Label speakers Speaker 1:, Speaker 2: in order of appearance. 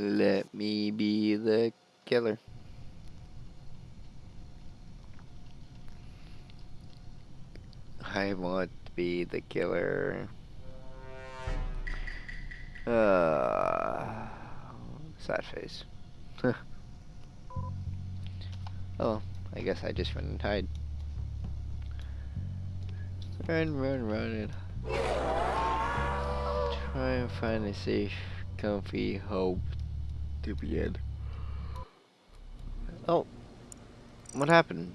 Speaker 1: Let me be the killer. I want to be the killer. Uh, sad face. oh, I guess I just run and hide. Run, run, run. Try and find a safe, comfy hope in. Oh, what happened?